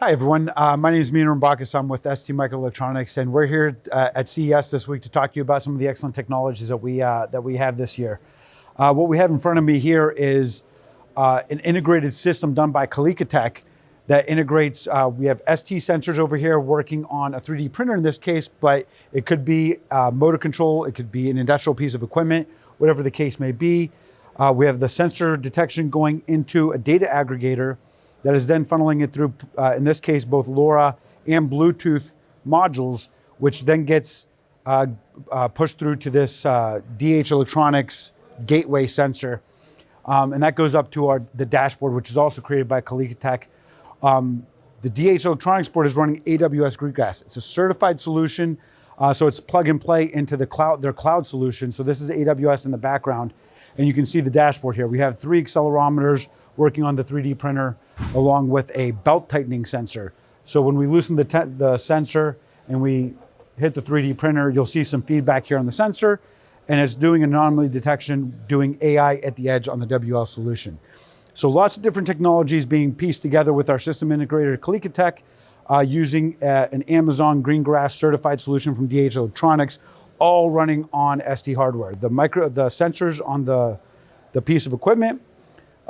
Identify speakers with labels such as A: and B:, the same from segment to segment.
A: Hi everyone, uh, my name is Mina Rambakis. I'm with ST Microelectronics, and we're here uh, at CES this week to talk to you about some of the excellent technologies that we uh, that we have this year. Uh, what we have in front of me here is uh, an integrated system done by Tech that integrates. Uh, we have ST sensors over here working on a 3D printer in this case, but it could be motor control, it could be an industrial piece of equipment, whatever the case may be. We have the sensor detection going into a data aggregator that is then funneling it through, uh, in this case, both LoRa and Bluetooth modules, which then gets uh, uh, pushed through to this uh, DH Electronics gateway sensor. Um, and that goes up to our, the dashboard, which is also created by Kaliqa Um, the DH Electronics board is running AWS Greengrass. It's a certified solution, uh, so it's plug and play into the cloud, their cloud solution. So this is AWS in the background. And you can see the dashboard here. We have three accelerometers working on the 3D printer along with a belt tightening sensor. So when we loosen the, the sensor and we hit the 3D printer, you'll see some feedback here on the sensor and it's doing anomaly detection, doing AI at the edge on the WL solution. So lots of different technologies being pieced together with our system integrator Kalikatech uh, using uh, an Amazon Greengrass certified solution from DH Electronics, all running on ST hardware. The micro, the sensors on the, the piece of equipment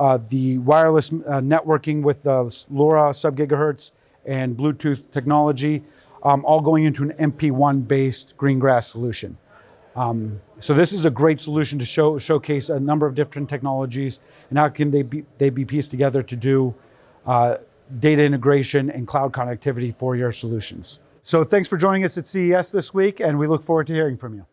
A: uh, the wireless uh, networking with the LoRa sub-gigahertz and Bluetooth technology, um, all going into an MP1-based Greengrass solution. Um, so this is a great solution to show, showcase a number of different technologies and how can they be, they be pieced together to do uh, data integration and cloud connectivity for your solutions. So thanks for joining us at CES this week and we look forward to hearing from you.